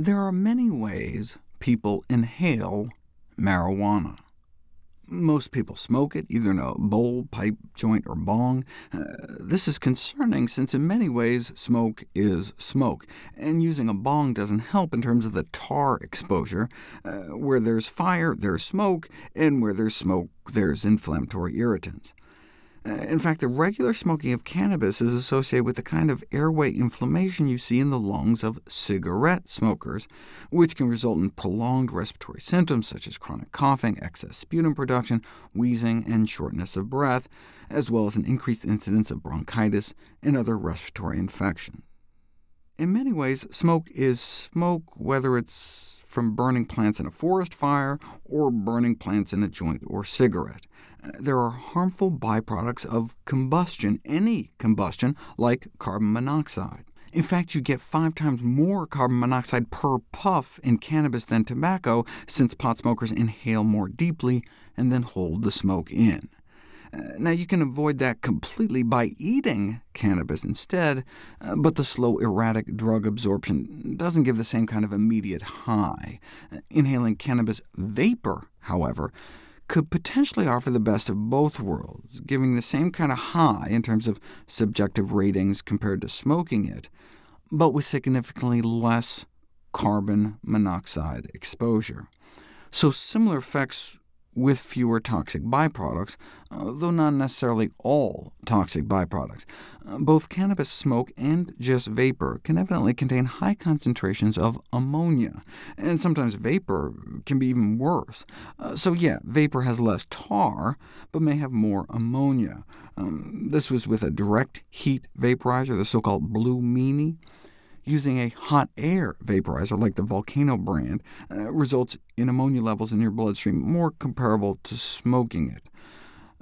There are many ways people inhale marijuana. Most people smoke it, either in a bowl, pipe, joint, or bong. Uh, this is concerning, since in many ways smoke is smoke, and using a bong doesn't help in terms of the tar exposure. Uh, where there's fire, there's smoke, and where there's smoke, there's inflammatory irritants. Uh, in fact, the regular smoking of cannabis is associated with the kind of airway inflammation you see in the lungs of cigarette smokers, which can result in prolonged respiratory symptoms such as chronic coughing, excess sputum production, wheezing, and shortness of breath, as well as an increased incidence of bronchitis and other respiratory infections. In many ways, smoke is smoke, whether it's from burning plants in a forest fire or burning plants in a joint or cigarette there are harmful byproducts of combustion, any combustion, like carbon monoxide. In fact, you get five times more carbon monoxide per puff in cannabis than tobacco, since pot smokers inhale more deeply and then hold the smoke in. Uh, now, you can avoid that completely by eating cannabis instead, uh, but the slow, erratic drug absorption doesn't give the same kind of immediate high. Uh, inhaling cannabis vapor, however, could potentially offer the best of both worlds, giving the same kind of high in terms of subjective ratings compared to smoking it, but with significantly less carbon monoxide exposure. So similar effects with fewer toxic byproducts, uh, though not necessarily all toxic byproducts. Uh, both cannabis smoke and just vapor can evidently contain high concentrations of ammonia, and sometimes vapor can be even worse. Uh, so yeah, vapor has less tar, but may have more ammonia. Um, this was with a direct heat vaporizer, the so-called Blue Meanie using a hot air vaporizer like the Volcano brand uh, results in ammonia levels in your bloodstream more comparable to smoking it.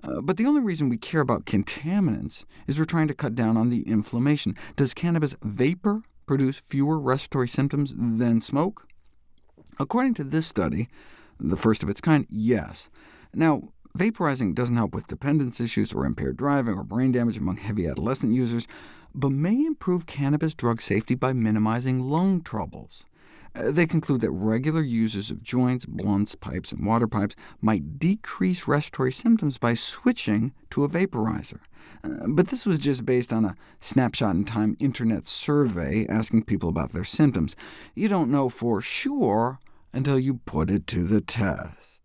Uh, but the only reason we care about contaminants is we're trying to cut down on the inflammation. Does cannabis vapor produce fewer respiratory symptoms than smoke? According to this study, the first of its kind, yes. Now, vaporizing doesn't help with dependence issues or impaired driving or brain damage among heavy adolescent users, but may improve cannabis drug safety by minimizing lung troubles. Uh, they conclude that regular users of joints, blunts, pipes, and water pipes might decrease respiratory symptoms by switching to a vaporizer. Uh, but this was just based on a snapshot-in-time internet survey asking people about their symptoms. You don't know for sure until you put it to the test.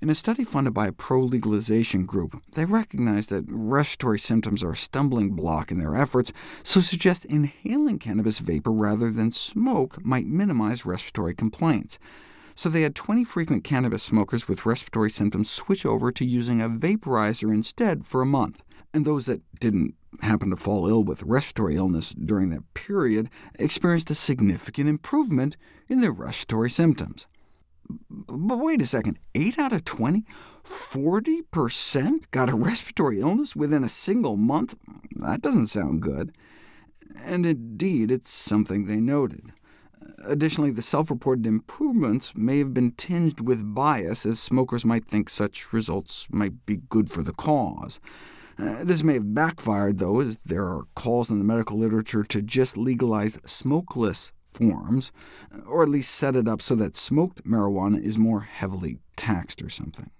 In a study funded by a pro-legalization group, they recognized that respiratory symptoms are a stumbling block in their efforts, so suggest inhaling cannabis vapor rather than smoke might minimize respiratory complaints. So they had 20 frequent cannabis smokers with respiratory symptoms switch over to using a vaporizer instead for a month, and those that didn't happen to fall ill with respiratory illness during that period experienced a significant improvement in their respiratory symptoms. But wait a second, 8 out of 20? 40% got a respiratory illness within a single month? That doesn't sound good. And indeed, it's something they noted. Additionally, the self-reported improvements may have been tinged with bias, as smokers might think such results might be good for the cause. Uh, this may have backfired, though, as there are calls in the medical literature to just legalize smokeless forms, or at least set it up so that smoked marijuana is more heavily taxed or something.